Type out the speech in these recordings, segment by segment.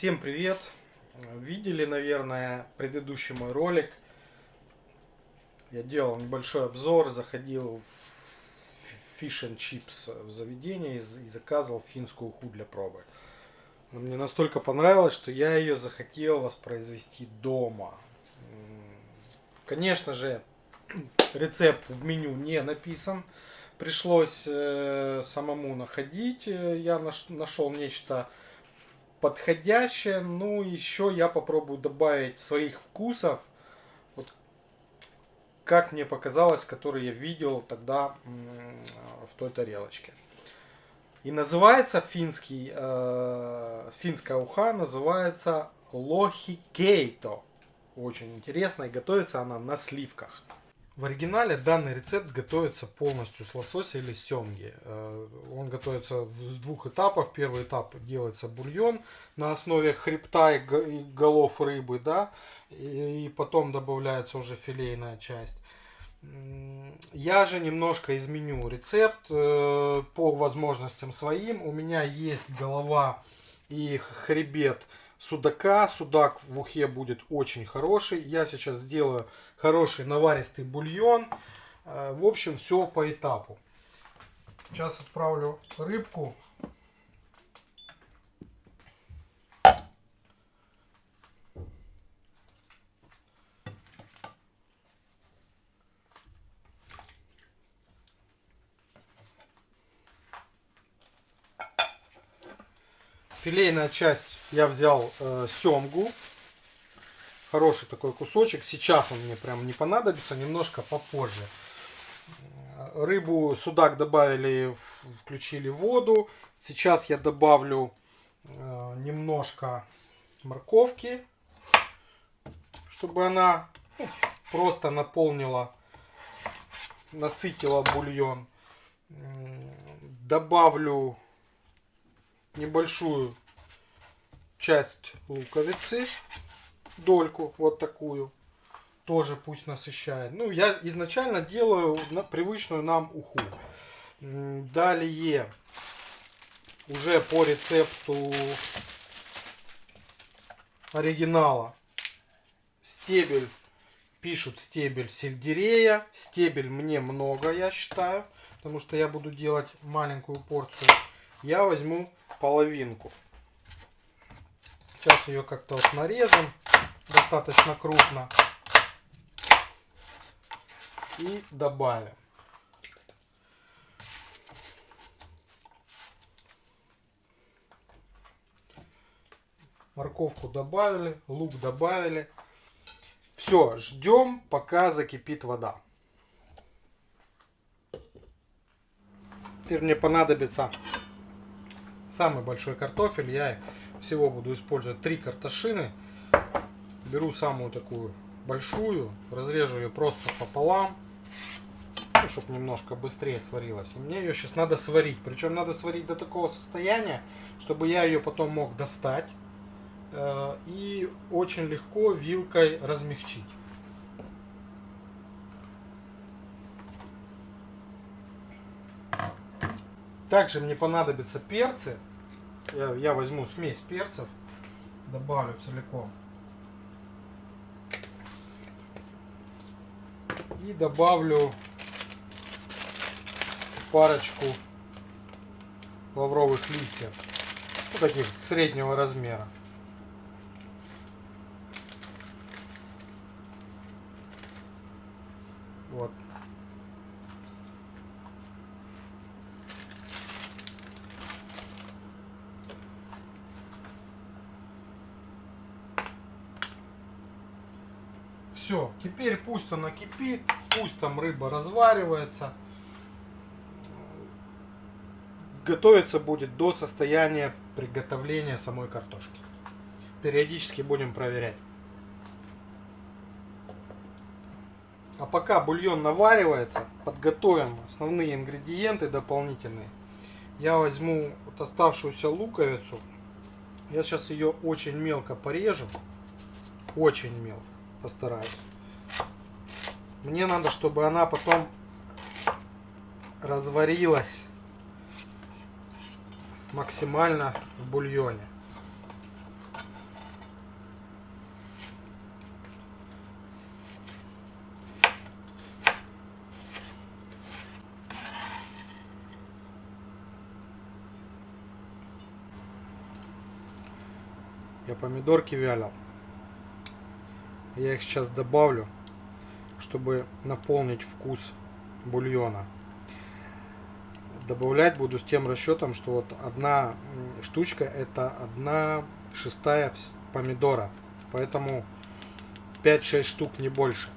Всем привет! Видели, наверное, предыдущий мой ролик. Я делал небольшой обзор, заходил в Fish and Chips в заведение и заказывал финскую уху для пробы. Мне настолько понравилось, что я ее захотел воспроизвести дома. Конечно же, рецепт в меню не написан. Пришлось э, самому находить. Я наш, нашел нечто подходящее. Ну, еще я попробую добавить своих вкусов. Вот, как мне показалось, которые я видел тогда в той тарелочке. И называется финский, э, финская уха называется лохи кейто. Очень интересно. И готовится она на сливках. В оригинале данный рецепт готовится полностью с лосося или семги. Э, он готовится с двух этапов. Первый этап делается бульон на основе хребта и голов рыбы, да, и потом добавляется уже филейная часть. Я же немножко изменю рецепт э, по возможностям своим. У меня есть голова и хребет судака. Судак в ухе будет очень хороший. Я сейчас сделаю хороший наваристый бульон. Э, в общем, все по этапу. Сейчас отправлю рыбку. Филейная часть я взял э, семгу. Хороший такой кусочек. Сейчас он мне прям не понадобится, немножко попозже. Рыбу, судак добавили, включили воду. Сейчас я добавлю э, немножко морковки, чтобы она ну, просто наполнила, насытила бульон. Добавлю небольшую часть луковицы, дольку вот такую, тоже пусть насыщает. Ну, я изначально делаю на привычную нам уху. Далее, уже по рецепту оригинала, стебель, пишут стебель сельдерея. Стебель мне много, я считаю, потому что я буду делать маленькую порцию. Я возьму половинку. Сейчас ее как-то вот нарежем достаточно крупно. И добавим. Морковку добавили, лук добавили. Все, ждем, пока закипит вода. Теперь мне понадобится самый большой картофель. Я всего буду использовать три картошины. Беру самую такую большую, разрежу ее просто пополам, ну, чтобы немножко быстрее сварилась. И мне ее сейчас надо сварить. Причем надо сварить до такого состояния, чтобы я ее потом мог достать э, и очень легко вилкой размягчить. Также мне понадобятся перцы. Я, я возьму смесь перцев, добавлю целиком. И добавлю парочку лавровых листьев. Вот таких среднего размера. Вот. Все, теперь пусть она кипит, пусть там рыба разваривается. Готовиться будет до состояния приготовления самой картошки. Периодически будем проверять. А пока бульон наваривается, подготовим основные ингредиенты дополнительные. Я возьму вот оставшуюся луковицу. Я сейчас ее очень мелко порежу. Очень мелко постараюсь. Мне надо, чтобы она потом разварилась максимально в бульоне. Я помидорки вялил. Я их сейчас добавлю, чтобы наполнить вкус бульона. Добавлять буду с тем расчетом, что вот одна штучка это одна шестая помидора. Поэтому 5-6 штук, не больше.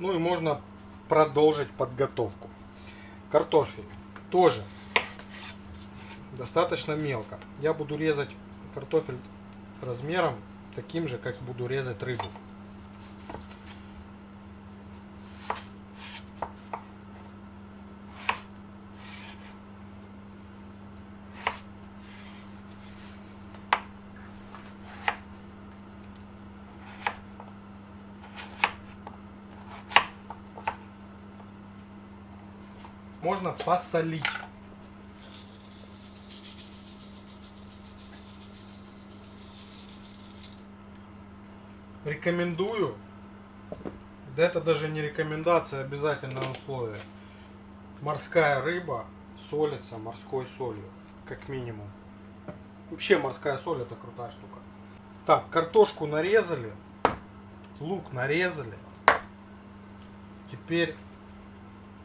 Ну и можно продолжить подготовку. Картофель тоже достаточно мелко. Я буду резать картофель размером таким же, как буду резать рыбу. Можно посолить. Рекомендую. Да это даже не рекомендация, а обязательное условие. Морская рыба солится морской солью, как минимум. Вообще морская соль это крутая штука. Так, картошку нарезали, лук нарезали. Теперь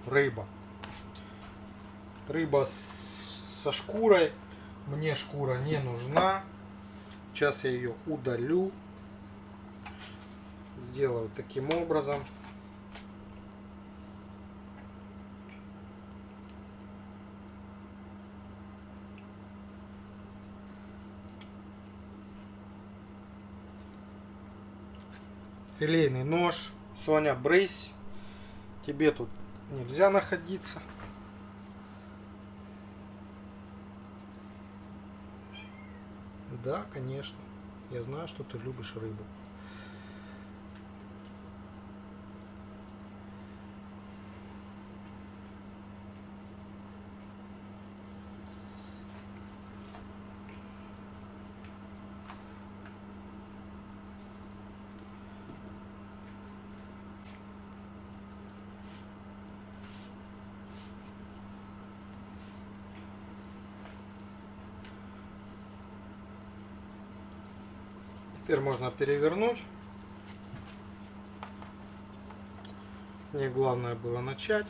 рыба. Рыба со шкурой. Мне шкура не нужна. Сейчас я ее удалю. Сделаю таким образом. Филейный нож. Соня, брысь. Тебе тут нельзя находиться. Да, конечно. Я знаю, что ты любишь рыбу. Теперь можно перевернуть. Мне главное было начать.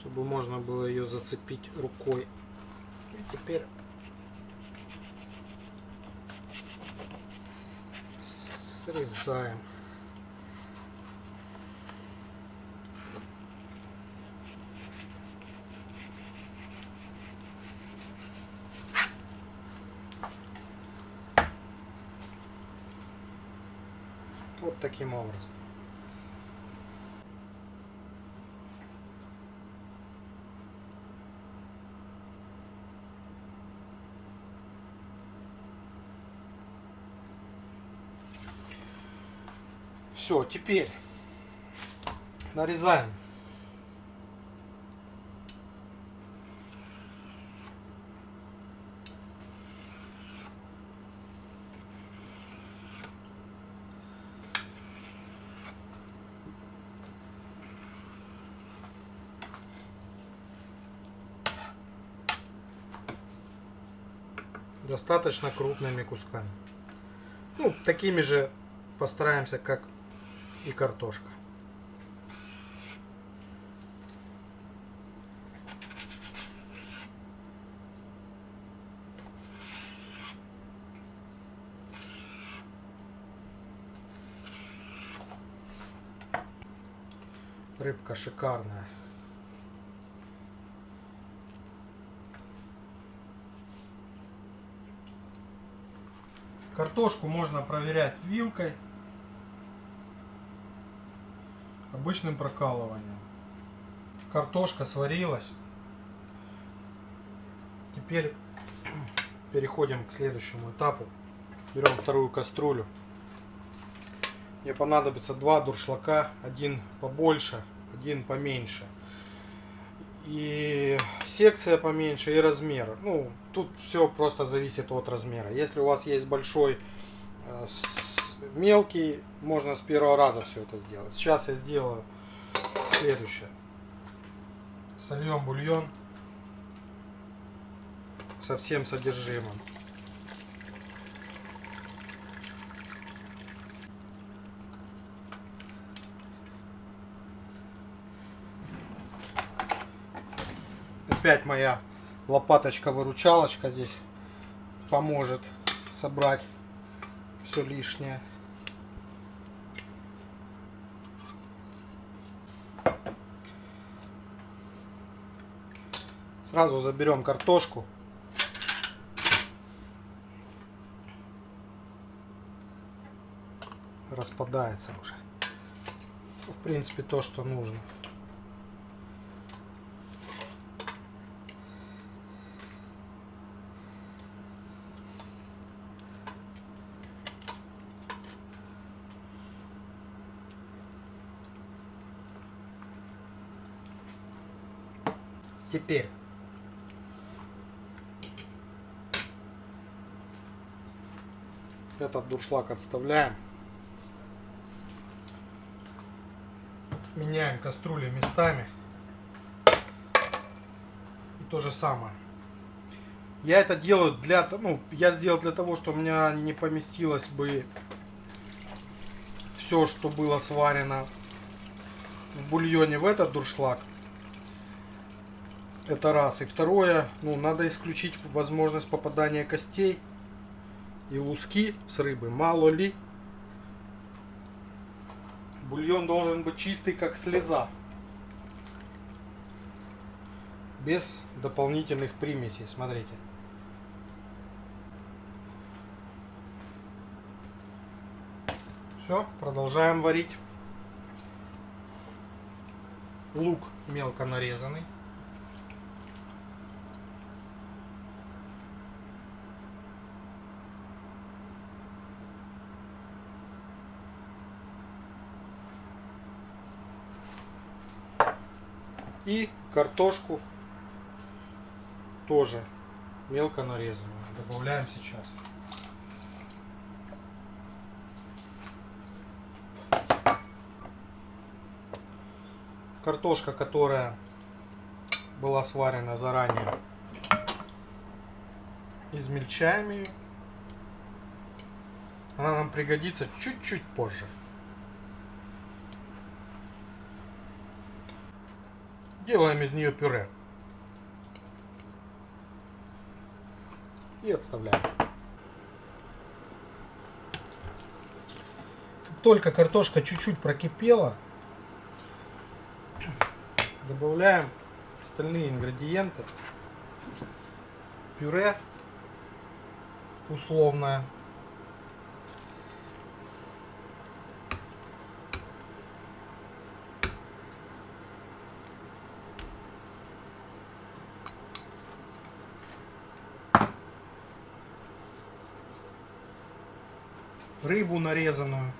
Чтобы можно было ее зацепить рукой. И теперь срезаем. Вот таким образом. Все, теперь нарезаем достаточно крупными кусками. Ну, такими же постараемся, как и картошка. Рыбка шикарная. Картошку можно проверять вилкой, обычным прокалыванием. Картошка сварилась. Теперь переходим к следующему этапу. Берем вторую кастрюлю. Мне понадобится два дуршлака, один побольше, один поменьше. И секция поменьше, и размер. Ну, тут все просто зависит от размера. Если у вас есть большой, э, мелкий, можно с первого раза все это сделать. Сейчас я сделаю следующее. Сольем бульон со всем содержимым. Опять моя лопаточка-выручалочка здесь поможет собрать все лишнее. Сразу заберем картошку. Распадается уже. В принципе, то, что нужно. Теперь этот дуршлаг отставляем. Меняем кастрюли местами. И то же самое. Я это делаю для, ну, я сделал для того, что у меня не поместилось бы все, что было сварено в бульоне в этот дуршлаг. Это раз. И второе, ну, надо исключить возможность попадания костей и луски с рыбы. Мало ли. Бульон должен быть чистый, как слеза. Без дополнительных примесей. Смотрите. Все, продолжаем варить. Лук мелко нарезанный. И картошку тоже мелко нарезанную. Добавляем сейчас. Картошка, которая была сварена заранее, измельчаем ее. Она нам пригодится чуть-чуть позже. Делаем из нее пюре. И отставляем. Только картошка чуть-чуть прокипела, добавляем остальные ингредиенты. Пюре условное рыбу нарезанную.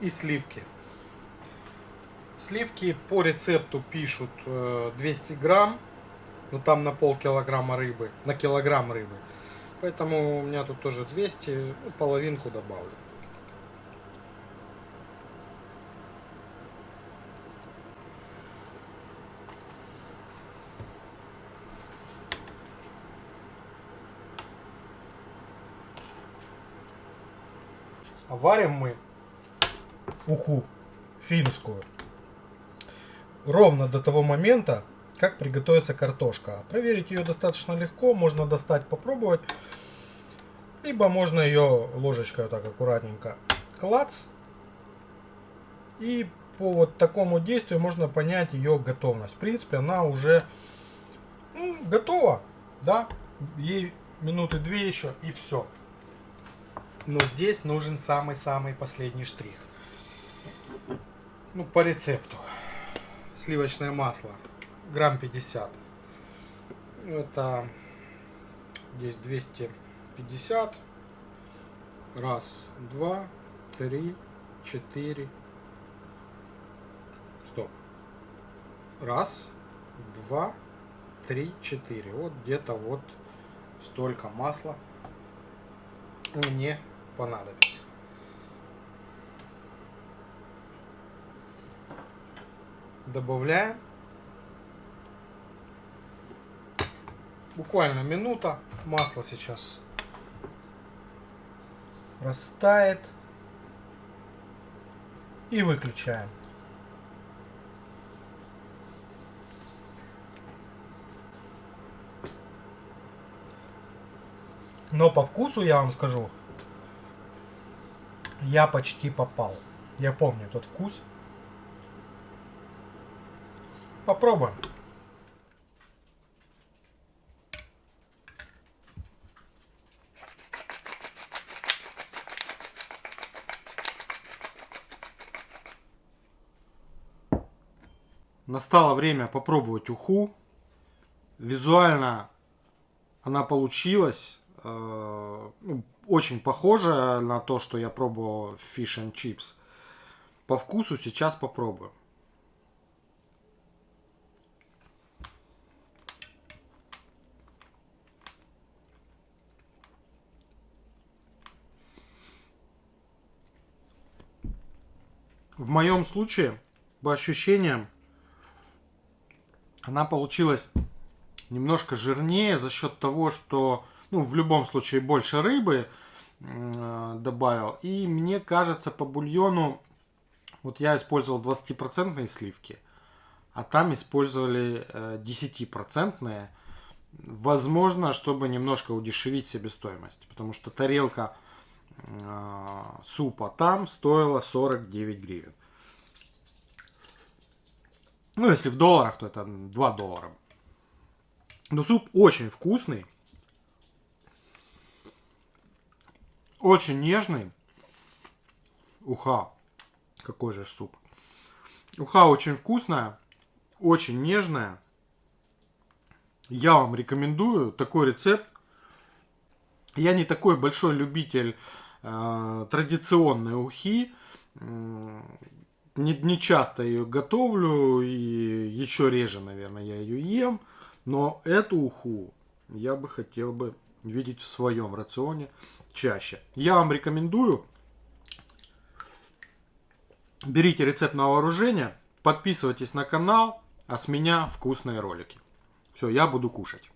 И сливки. Сливки по рецепту пишут 200 э, грамм, но там на пол килограмма рыбы, на килограмм рыбы. Поэтому у меня тут тоже 200, ну, половинку добавлю. Варим мы уху финскую ровно до того момента, как приготовится картошка. Проверить ее достаточно легко, можно достать, попробовать. Либо можно ее ложечкой вот так аккуратненько клац. И по вот такому действию можно понять ее готовность. В принципе, она уже ну, готова. Да, Ей минуты две еще и все. Но здесь нужен самый-самый последний штрих. Ну, по рецепту. Сливочное масло. Грамм 50. Это здесь 250. Раз, два, три, четыре. Стоп. Раз, два, три, четыре. Вот где-то вот столько масла мне понадобится. Добавляем. Буквально минута. Масло сейчас растает. И выключаем. Но по вкусу я вам скажу, я почти попал. Я помню тот вкус. Попробуем. Настало время попробовать уху. Визуально она получилась. Э, ну, очень похожа на то, что я пробовал в Fish and Chips. По вкусу сейчас попробую. В моем случае, по ощущениям, она получилась немножко жирнее за счет того, что, ну, в любом случае больше рыбы э, добавил. И мне кажется, по бульону, вот я использовал 20% сливки, а там использовали э, 10%. Возможно, чтобы немножко удешевить себестоимость, потому что тарелка э, супа там стоила 49 гривен. Ну, если в долларах, то это 2 доллара. Но суп очень вкусный. Очень нежный. Уха. Какой же суп. Уха очень вкусная. Очень нежная. Я вам рекомендую такой рецепт. Я не такой большой любитель э, традиционной ухи не, не часто ее готовлю и еще реже, наверное, я ее ем. Но эту уху я бы хотел бы видеть в своем рационе чаще. Я вам рекомендую. Берите рецепт на вооружение, подписывайтесь на канал, а с меня вкусные ролики. Все, я буду кушать.